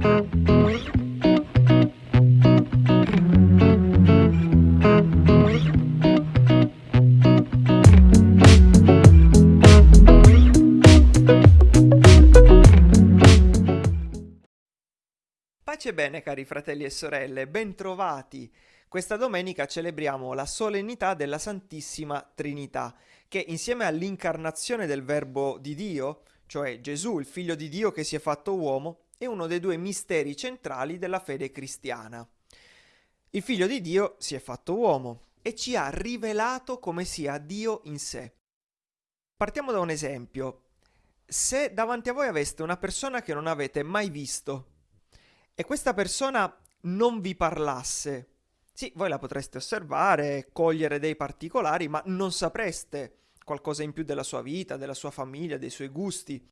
Pace bene cari fratelli e sorelle, bentrovati! Questa domenica celebriamo la solennità della Santissima Trinità, che insieme all'incarnazione del Verbo di Dio, cioè Gesù, il Figlio di Dio che si è fatto uomo, è uno dei due misteri centrali della fede cristiana. Il Figlio di Dio si è fatto uomo e ci ha rivelato come sia Dio in sé. Partiamo da un esempio. Se davanti a voi aveste una persona che non avete mai visto e questa persona non vi parlasse, sì, voi la potreste osservare, cogliere dei particolari, ma non sapreste qualcosa in più della sua vita, della sua famiglia, dei suoi gusti.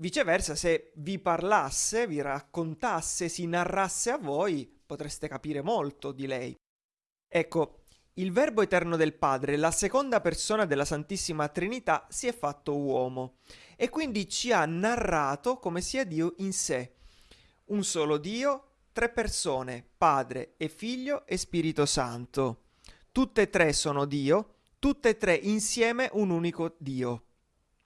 Viceversa, se vi parlasse, vi raccontasse, si narrasse a voi, potreste capire molto di lei. Ecco, il Verbo eterno del Padre, la seconda persona della Santissima Trinità, si è fatto uomo e quindi ci ha narrato come sia Dio in sé. Un solo Dio, tre persone, Padre e Figlio e Spirito Santo. Tutte e tre sono Dio, tutte e tre insieme un unico Dio.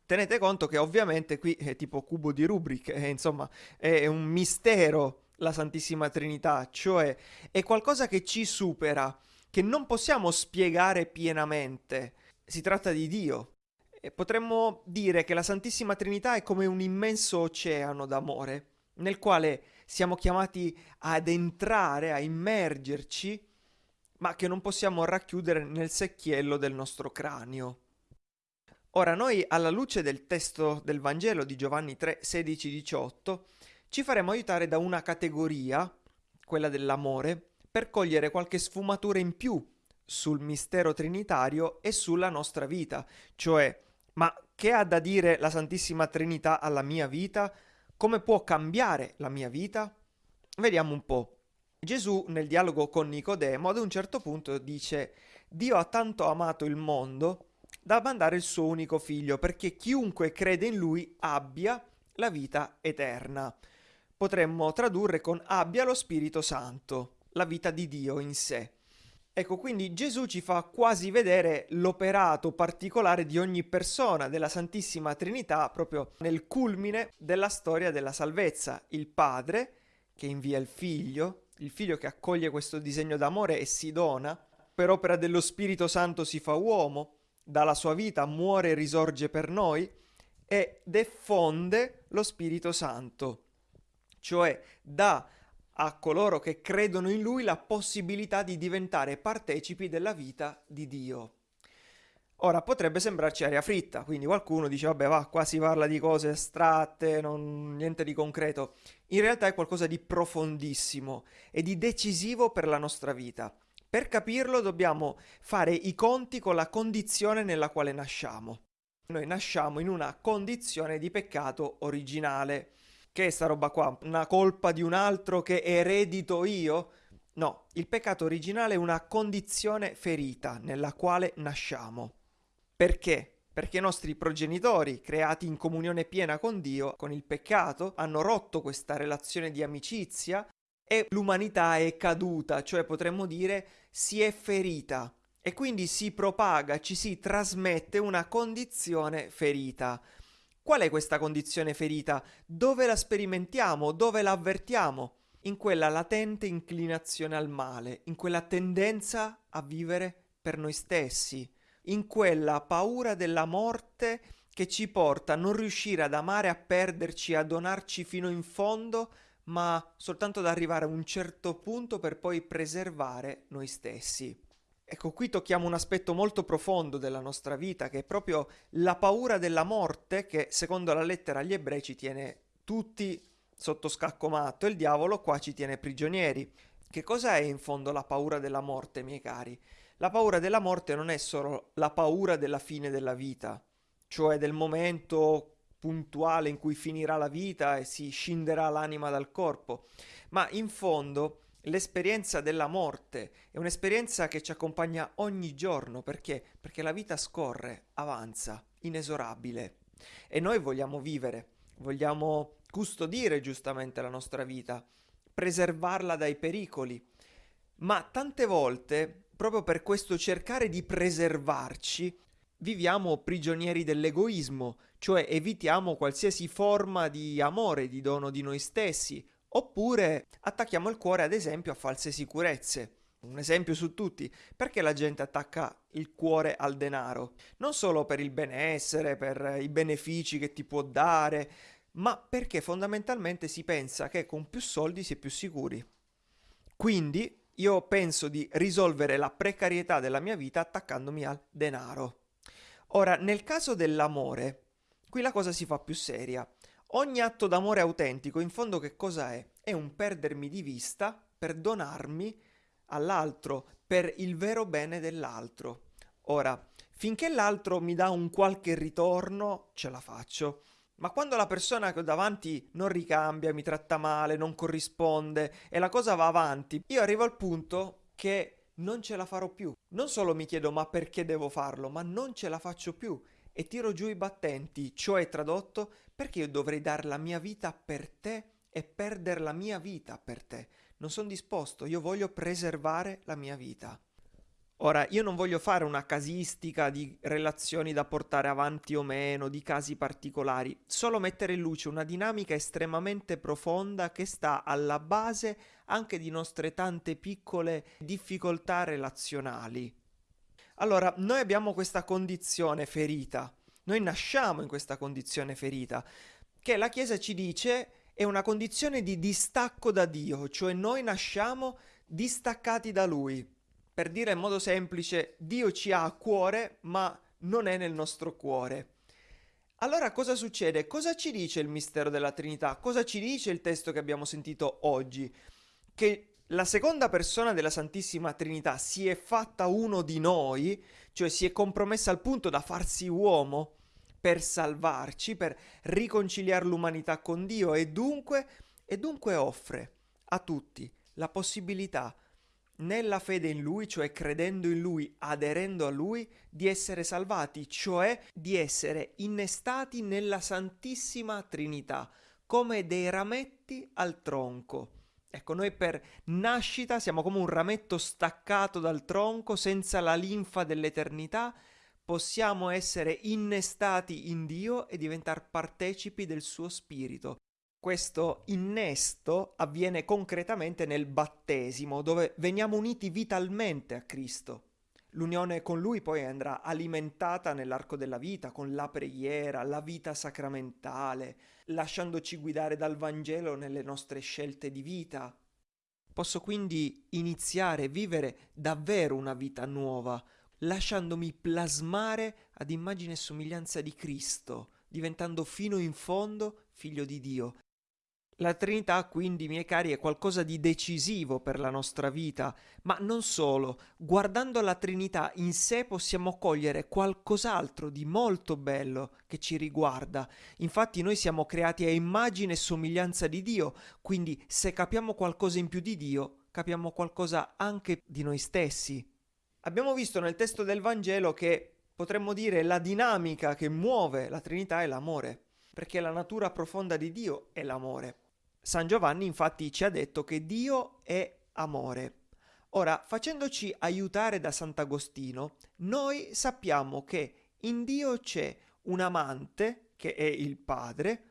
Tenete conto che ovviamente qui è tipo cubo di Rubik, eh, insomma è un mistero la Santissima Trinità, cioè è qualcosa che ci supera, che non possiamo spiegare pienamente. Si tratta di Dio. E potremmo dire che la Santissima Trinità è come un immenso oceano d'amore, nel quale siamo chiamati ad entrare, a immergerci, ma che non possiamo racchiudere nel secchiello del nostro cranio. Ora noi, alla luce del testo del Vangelo di Giovanni 3, 16, 18, ci faremo aiutare da una categoria, quella dell'amore, per cogliere qualche sfumatura in più sul mistero trinitario e sulla nostra vita, cioè, ma che ha da dire la Santissima Trinità alla mia vita? Come può cambiare la mia vita? Vediamo un po'. Gesù nel dialogo con Nicodemo ad un certo punto dice Dio ha tanto amato il mondo da mandare il suo unico figlio perché chiunque crede in lui abbia la vita eterna. Potremmo tradurre con abbia lo Spirito Santo, la vita di Dio in sé. Ecco, quindi Gesù ci fa quasi vedere l'operato particolare di ogni persona della Santissima Trinità proprio nel culmine della storia della salvezza, il Padre che invia il Figlio, il Figlio che accoglie questo disegno d'amore e si dona, per opera dello Spirito Santo si fa uomo, dalla sua vita muore e risorge per noi e diffonde lo Spirito Santo, cioè dà a coloro che credono in lui la possibilità di diventare partecipi della vita di Dio. Ora potrebbe sembrarci aria fritta, quindi qualcuno dice vabbè va, qua si parla di cose astratte, non, niente di concreto. In realtà è qualcosa di profondissimo e di decisivo per la nostra vita. Per capirlo dobbiamo fare i conti con la condizione nella quale nasciamo. Noi nasciamo in una condizione di peccato originale. Che è sta roba qua? Una colpa di un altro che eredito io? No, il peccato originale è una condizione ferita nella quale nasciamo. Perché? Perché i nostri progenitori, creati in comunione piena con Dio, con il peccato, hanno rotto questa relazione di amicizia e l'umanità è caduta, cioè potremmo dire si è ferita e quindi si propaga, ci si trasmette una condizione ferita. Qual è questa condizione ferita? Dove la sperimentiamo? Dove la avvertiamo? In quella latente inclinazione al male, in quella tendenza a vivere per noi stessi, in quella paura della morte che ci porta a non riuscire ad amare, a perderci, a donarci fino in fondo, ma soltanto ad arrivare a un certo punto per poi preservare noi stessi. Ecco, qui tocchiamo un aspetto molto profondo della nostra vita, che è proprio la paura della morte, che secondo la lettera agli ebrei ci tiene tutti sotto scacco matto e il diavolo qua ci tiene prigionieri. Che cosa è in fondo la paura della morte, miei cari? La paura della morte non è solo la paura della fine della vita, cioè del momento puntuale in cui finirà la vita e si scinderà l'anima dal corpo, ma in fondo L'esperienza della morte è un'esperienza che ci accompagna ogni giorno perché? Perché la vita scorre, avanza, inesorabile e noi vogliamo vivere, vogliamo custodire giustamente la nostra vita, preservarla dai pericoli. Ma tante volte, proprio per questo cercare di preservarci, viviamo prigionieri dell'egoismo, cioè evitiamo qualsiasi forma di amore, di dono di noi stessi, oppure attacchiamo il cuore ad esempio a false sicurezze. Un esempio su tutti, perché la gente attacca il cuore al denaro? Non solo per il benessere, per i benefici che ti può dare, ma perché fondamentalmente si pensa che con più soldi si è più sicuri. Quindi io penso di risolvere la precarietà della mia vita attaccandomi al denaro. Ora, nel caso dell'amore, qui la cosa si fa più seria. Ogni atto d'amore autentico, in fondo che cosa è? È un perdermi di vista per donarmi all'altro, per il vero bene dell'altro. Ora, finché l'altro mi dà un qualche ritorno, ce la faccio. Ma quando la persona che ho davanti non ricambia, mi tratta male, non corrisponde e la cosa va avanti, io arrivo al punto che non ce la farò più. Non solo mi chiedo ma perché devo farlo, ma non ce la faccio più e tiro giù i battenti, cioè tradotto perché io dovrei dare la mia vita per te e perdere la mia vita per te. Non sono disposto, io voglio preservare la mia vita. Ora, io non voglio fare una casistica di relazioni da portare avanti o meno, di casi particolari, solo mettere in luce una dinamica estremamente profonda che sta alla base anche di nostre tante piccole difficoltà relazionali. Allora, noi abbiamo questa condizione ferita, noi nasciamo in questa condizione ferita, che la Chiesa ci dice è una condizione di distacco da Dio, cioè noi nasciamo distaccati da Lui. Per dire in modo semplice, Dio ci ha a cuore, ma non è nel nostro cuore. Allora cosa succede? Cosa ci dice il mistero della Trinità? Cosa ci dice il testo che abbiamo sentito oggi? Che la seconda persona della Santissima Trinità si è fatta uno di noi, cioè si è compromessa al punto da farsi uomo per salvarci, per riconciliare l'umanità con Dio e dunque, e dunque offre a tutti la possibilità nella fede in Lui, cioè credendo in Lui, aderendo a Lui, di essere salvati, cioè di essere innestati nella Santissima Trinità, come dei rametti al tronco. Ecco, noi per nascita siamo come un rametto staccato dal tronco, senza la linfa dell'eternità, possiamo essere innestati in Dio e diventare partecipi del suo spirito questo innesto avviene concretamente nel battesimo, dove veniamo uniti vitalmente a Cristo. L'unione con Lui poi andrà alimentata nell'arco della vita, con la preghiera, la vita sacramentale, lasciandoci guidare dal Vangelo nelle nostre scelte di vita. Posso quindi iniziare a vivere davvero una vita nuova, lasciandomi plasmare ad immagine e somiglianza di Cristo, diventando fino in fondo figlio di Dio la Trinità, quindi, miei cari, è qualcosa di decisivo per la nostra vita, ma non solo. Guardando la Trinità in sé possiamo cogliere qualcos'altro di molto bello che ci riguarda. Infatti noi siamo creati a immagine e somiglianza di Dio, quindi se capiamo qualcosa in più di Dio, capiamo qualcosa anche di noi stessi. Abbiamo visto nel testo del Vangelo che potremmo dire la dinamica che muove la Trinità è l'amore, perché la natura profonda di Dio è l'amore. San Giovanni infatti ci ha detto che Dio è amore. Ora, facendoci aiutare da Sant'Agostino, noi sappiamo che in Dio c'è un amante, che è il Padre,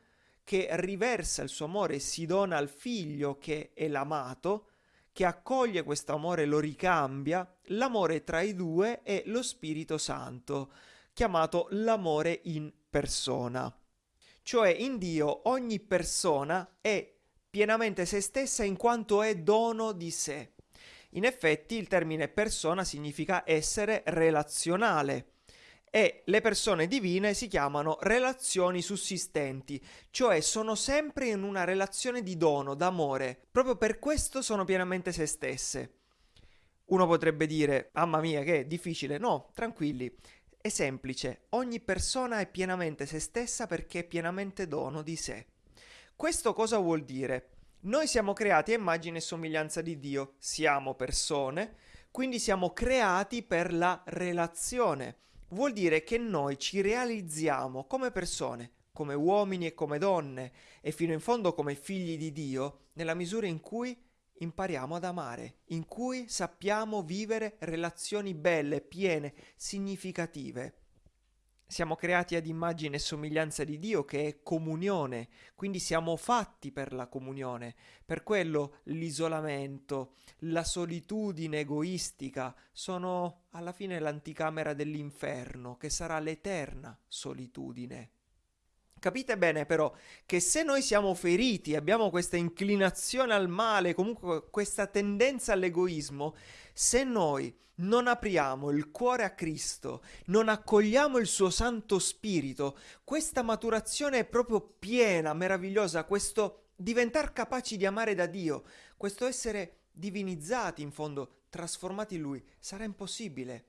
che riversa il suo amore e si dona al figlio che è l'amato, che accoglie questo amore e lo ricambia, l'amore tra i due è lo Spirito Santo, chiamato l'amore in persona. Cioè in Dio ogni persona è pienamente se stessa in quanto è dono di sé. In effetti il termine persona significa essere relazionale e le persone divine si chiamano relazioni sussistenti, cioè sono sempre in una relazione di dono, d'amore, proprio per questo sono pienamente se stesse. Uno potrebbe dire, mamma mia che è difficile, no, tranquilli, è semplice, ogni persona è pienamente se stessa perché è pienamente dono di sé. Questo cosa vuol dire? Noi siamo creati a immagine e somiglianza di Dio, siamo persone, quindi siamo creati per la relazione. Vuol dire che noi ci realizziamo come persone, come uomini e come donne e fino in fondo come figli di Dio nella misura in cui impariamo ad amare, in cui sappiamo vivere relazioni belle, piene, significative. Siamo creati ad immagine e somiglianza di Dio che è comunione, quindi siamo fatti per la comunione. Per quello l'isolamento, la solitudine egoistica sono alla fine l'anticamera dell'inferno, che sarà l'eterna solitudine. Capite bene però che se noi siamo feriti, abbiamo questa inclinazione al male, comunque questa tendenza all'egoismo, se noi non apriamo il cuore a Cristo, non accogliamo il suo Santo Spirito, questa maturazione è proprio piena, meravigliosa, questo diventare capaci di amare da Dio, questo essere divinizzati in fondo, trasformati in Lui, sarà impossibile.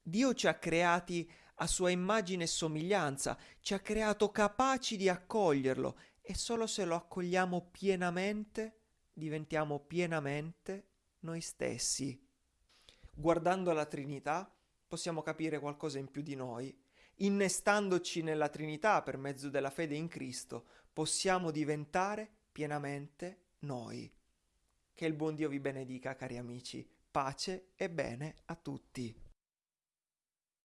Dio ci ha creati a sua immagine e somiglianza, ci ha creato capaci di accoglierlo e solo se lo accogliamo pienamente diventiamo pienamente noi stessi. Guardando la Trinità possiamo capire qualcosa in più di noi. Innestandoci nella Trinità per mezzo della fede in Cristo possiamo diventare pienamente noi. Che il buon Dio vi benedica, cari amici. Pace e bene a tutti.